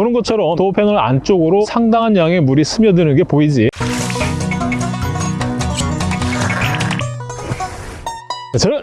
보는 것처럼 도어 패널 안쪽으로 상당한 양의 물이 스며드는 게 보이지? 차는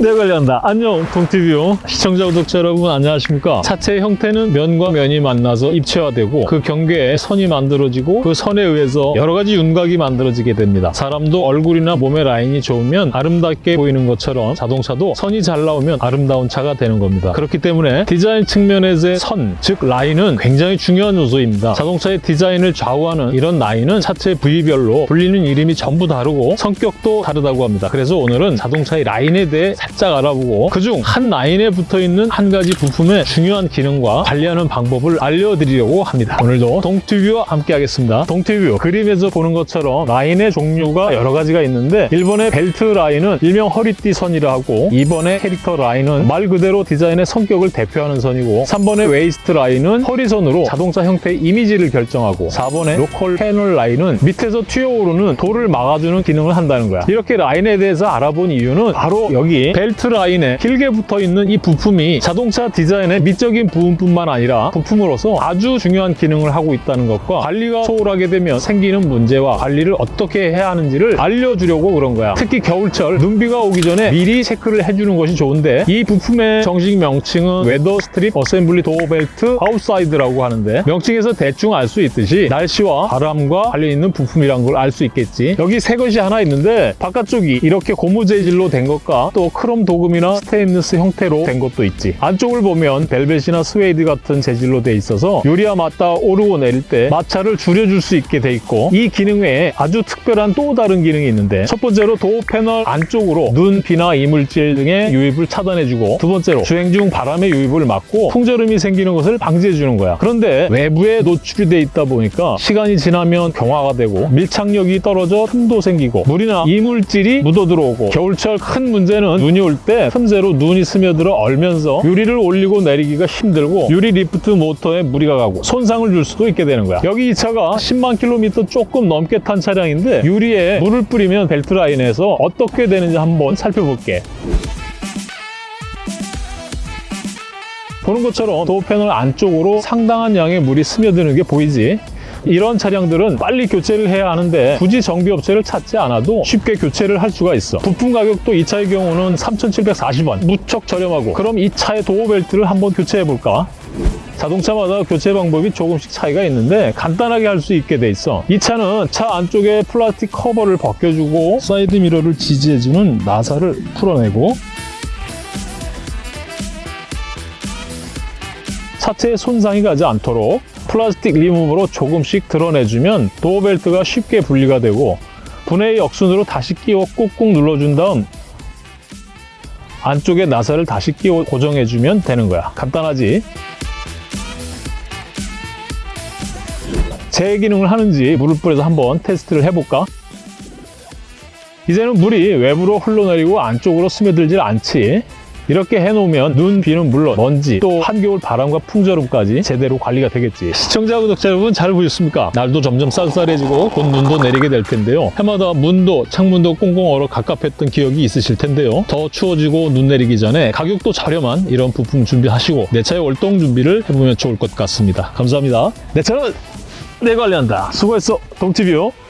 내가 관리한다. 안녕 동티뷰 시청자 구독자 여러분 안녕하십니까? 차체의 형태는 면과 면이 만나서 입체화되고 그 경계에 선이 만들어지고 그 선에 의해서 여러 가지 윤곽이 만들어지게 됩니다. 사람도 얼굴이나 몸의 라인이 좋으면 아름답게 보이는 것처럼 자동차도 선이 잘 나오면 아름다운 차가 되는 겁니다. 그렇기 때문에 디자인 측면에서의 선, 즉 라인은 굉장히 중요한 요소입니다. 자동차의 디자인을 좌우하는 이런 라인은 차체 부위별로 불리는 이름이 전부 다르고 성격도 다르다고 합니다. 그래서 오늘은 자동차의 라인에 대해 살짝 알아보고 그중 한 라인에 붙어있는 한 가지 부품의 중요한 기능과 관리하는 방법을 알려드리려고 합니다. 오늘도 동티뷰와 함께 하겠습니다. 동티뷰 그림에서 보는 것처럼 라인의 종류가 여러 가지가 있는데 1번의 벨트 라인은 일명 허리띠 선이라 하고 2번의 캐릭터 라인은 말 그대로 디자인의 성격을 대표하는 선이고 3번의 웨이스트 라인은 허리선으로 자동차 형태의 이미지를 결정하고 4번의 rocker 패널 라인은 밑에서 튀어오르는 돌을 막아주는 기능을 한다는 거야. 이렇게 라인에 대해서 알아본 이유는 바로 여기 벨트 라인에 길게 붙어 있는 이 부품이 자동차 디자인의 미적인 부분뿐만 아니라 부품으로서 아주 중요한 기능을 하고 있다는 것과 관리가 소홀하게 되면 생기는 문제와 관리를 어떻게 해야 하는지를 알려주려고 그런 거야. 특히 겨울철 눈비가 오기 전에 미리 체크를 해주는 것이 좋은데 이 부품의 정식 명칭은 weather strip assembly door belt outside라고 하는데 명칭에서 대충 알 수 있듯이 날씨와 바람과 관련 있는 부품이란 걸 알 수 있겠지. 여기 새 것이 하나 있는데 바깥쪽이 이렇게 고무 재질로 된 것과 또 크롬 도금이나 스테인리스 형태로 된 것도 있지. 안쪽을 보면 벨벳이나 스웨이드 같은 재질로 돼 있어서 유리와 맞닿아 오르고 내릴 때 마찰을 줄여줄 수 있게 돼 있고 이 기능 외에 아주 특별한 또 다른 기능이 있는데 첫 번째로 도어 패널 안쪽으로 눈, 비나 이물질 등의 유입을 차단해주고 두 번째로 주행 중 바람의 유입을 막고 풍절음이 생기는 것을 방지해주는 거야. 그런데 외부에 노출이 돼 있다 보니까 시간이 지나면 경화가 되고 밀착력이 떨어져 틈도 생기고 물이나 이물질이 묻어 들어오고 겨울철 큰 문제는 눈이 올 때 틈새로 눈이 스며들어 얼면서 유리를 올리고 내리기가 힘들고 유리 리프트 모터에 무리가 가고 손상을 줄 수도 있게 되는 거야. 여기 이 차가 10만 킬로미터 조금 넘게 탄 차량인데 유리에 물을 뿌리면 벨트 라인에서 어떻게 되는지 한번 살펴볼게. 보는 것처럼 도어 패널 안쪽으로 상당한 양의 물이 스며드는 게 보이지? 이런 차량들은 빨리 교체를 해야 하는데 굳이 정비업체를 찾지 않아도 쉽게 교체를 할 수가 있어. 부품 가격도 이 차의 경우는 3,740원. 무척 저렴하고. 그럼 이 차의 도어벨트를 한번 교체해 볼까? 자동차마다 교체 방법이 조금씩 차이가 있는데 간단하게 할 수 있게 돼 있어. 이 차는 차 안쪽에 플라스틱 커버를 벗겨주고 사이드 미러를 지지해주는 나사를 풀어내고 차체에 손상이 가지 않도록 플라스틱 리무버로 조금씩 드러내주면 도어벨트가 쉽게 분리가 되고 분해의 역순으로 다시 끼워 꾹꾹 눌러준 다음 안쪽에 나사를 다시 끼워 고정해주면 되는 거야. 간단하지? 제 기능을 하는지 물을 뿌려서 한번 테스트를 해볼까? 이제는 물이 외부로 흘러내리고 안쪽으로 스며들질 않지. 이렇게 해놓으면 눈, 비는 물론 먼지, 또 한겨울 바람과 풍절음까지 제대로 관리가 되겠지. 시청자, 구독자 여러분 잘 보셨습니까? 날도 점점 쌀쌀해지고 곧 눈도 내리게 될 텐데요. 해마다 문도, 창문도 꽁꽁 얼어 갑갑했던 기억이 있으실 텐데요. 더 추워지고 눈 내리기 전에 가격도 저렴한 이런 부품 준비하시고 내 차의 월동 준비를 해보면 좋을 것 같습니다. 감사합니다. 내 차는 내 관리한다. 수고했어. Welcome